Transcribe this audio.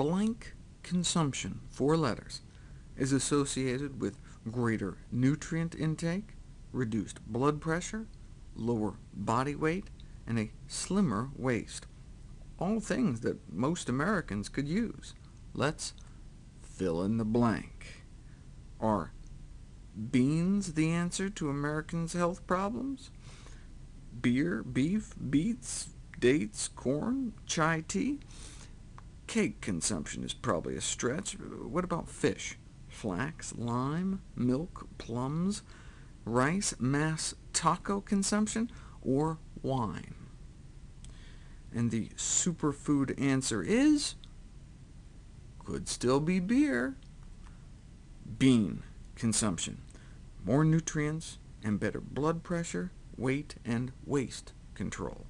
blank consumption, four letters, is associated with greater nutrient intake, reduced blood pressure, lower body weight, and a slimmer waist. All things that most Americans could use. Let's fill in the blank. Are beans the answer to Americans' health problems? Beer, beef, beets, dates, corn, chai tea? Cake consumption is probably a stretch. What about fish? Flax, lime, milk, plums, rice, mass taco consumption, or wine? And the superfood answer is could still be beer. Bean consumption. More nutrients and better blood pressure, weight, and waist control.